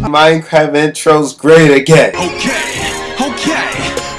Minecraft intro's great again. Okay, okay.